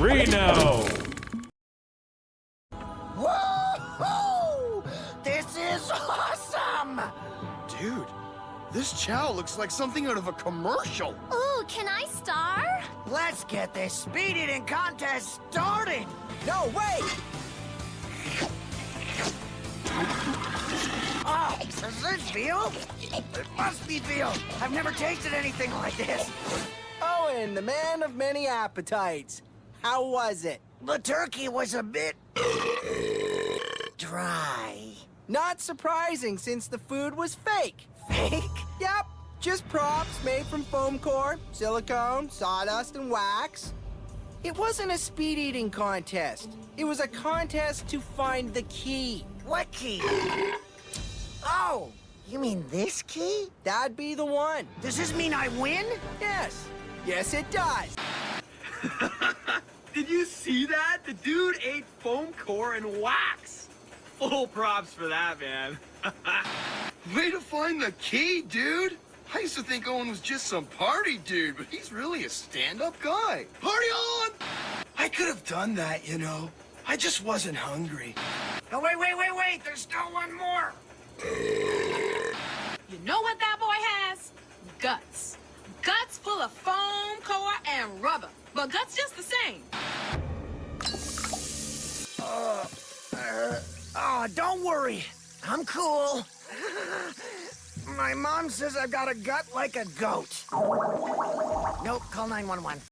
Reno! Whoa! This is awesome! Dude, this chow looks like something out of a commercial. Ooh, can I star? Let's get this speed eating contest started! No, wait! Oh, is this veal? It must be veal. I've never tasted anything like this. Owen, the man of many appetites. How was it? The turkey was a bit... dry. Not surprising since the food was fake. Fake? Yep, just props made from foam core, silicone, sawdust, and wax. It wasn't a speed eating contest. It was a contest to find the key. What key? Oh, you mean this key? That'd be the one. Does this mean I win? Yes. Yes, it does. Did you see that? The dude ate foam core and wax. Full props for that, man. Way to find the key, dude. I used to think Owen was just some party dude, but he's really a stand-up guy. Party on! I could have done that, you know. I just wasn't hungry. Oh, wait, wait, wait, wait. There's still one more. You know what that boy has? Guts. Guts full of foam, core, and rubber. But guts just the same. Uh, uh, oh, don't worry. I'm cool. My mom says I've got a gut like a goat. Nope, call 911.